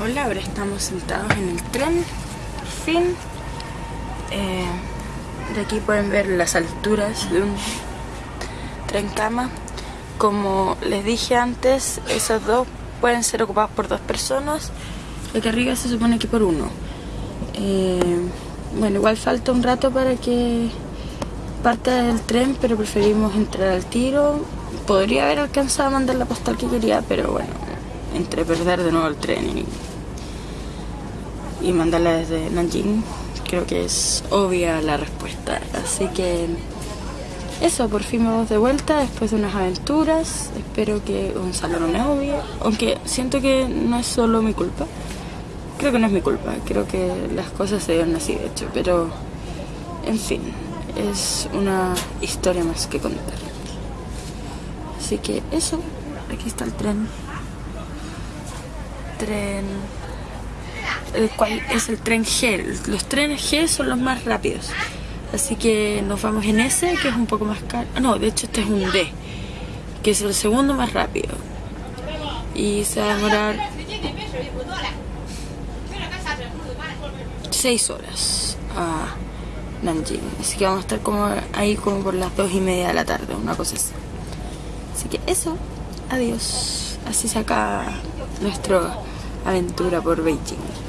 Hola, ahora estamos sentados en el tren, fin. Eh, de aquí pueden ver las alturas de un tren cama. Como les dije antes, esos dos pueden ser ocupados por dos personas. El que arriba se supone que por uno. Eh, bueno, igual falta un rato para que parte del tren, pero preferimos entrar al tiro. Podría haber alcanzado a mandar la postal que quería, pero bueno, entre perder de nuevo el tren y, mandarla desde Nanjing, creo que es obvia la respuesta. Así que eso, por fin vamos de vuelta después de unas aventuras. Espero que Gonzalo no me odie, aunque siento que no es solo mi culpa. Creo que no es mi culpa, creo que las cosas se dieron así de hecho, pero en fin, es una historia más que contar. Así que eso, aquí está el tren. Tren... El cual es el tren G. Los trenes G son los más rápidos. Así que nos vamos en ese, que es un poco más caro. No, de hecho este es un D, que es el segundo más rápido. Y se va a demorar 6 horas a Nanjing. Así que vamos a estar como ahí como por las 2 y media de la tarde, una cosa así. Así que eso, adiós. Así se acaba nuestra aventura por Beijing.